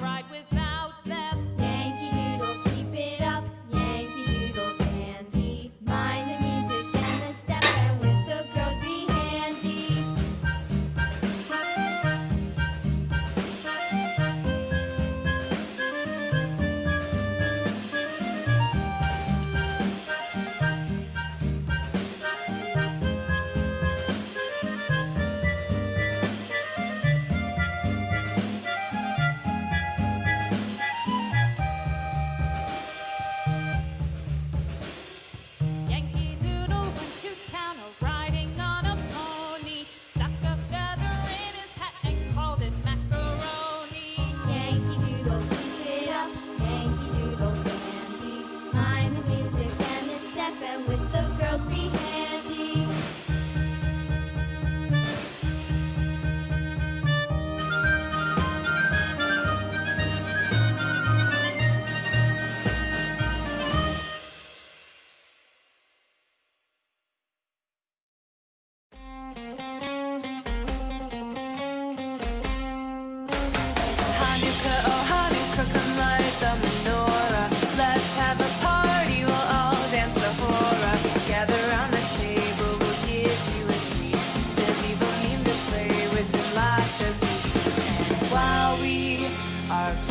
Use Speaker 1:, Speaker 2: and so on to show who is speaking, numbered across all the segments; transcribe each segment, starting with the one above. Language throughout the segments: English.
Speaker 1: right with that.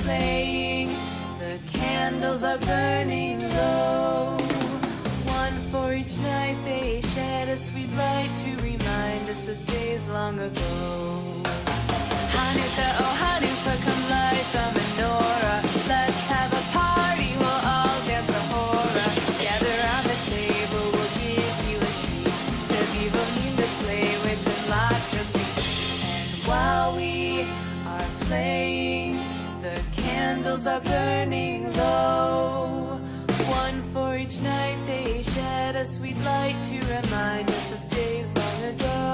Speaker 1: Playing. The candles are burning low. One for each night they shed a sweet light to remind us of days long ago. Are burning low. One for each night they shed a sweet light to remind us of days long ago.